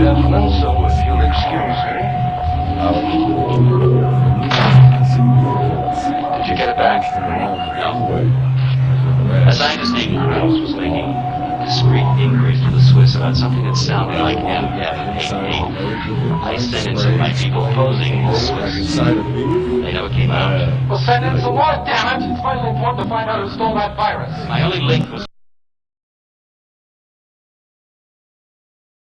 gentlemen, so if you'll excuse me. Did you get it back? No. A scientist named House was making discreet inquiries to the Swiss about something that sounded like MF88. I sent in some of my people posing as Swiss. They never came out. Well, send in some more, damn it! It's vitally important to find out who stole that virus. My only link was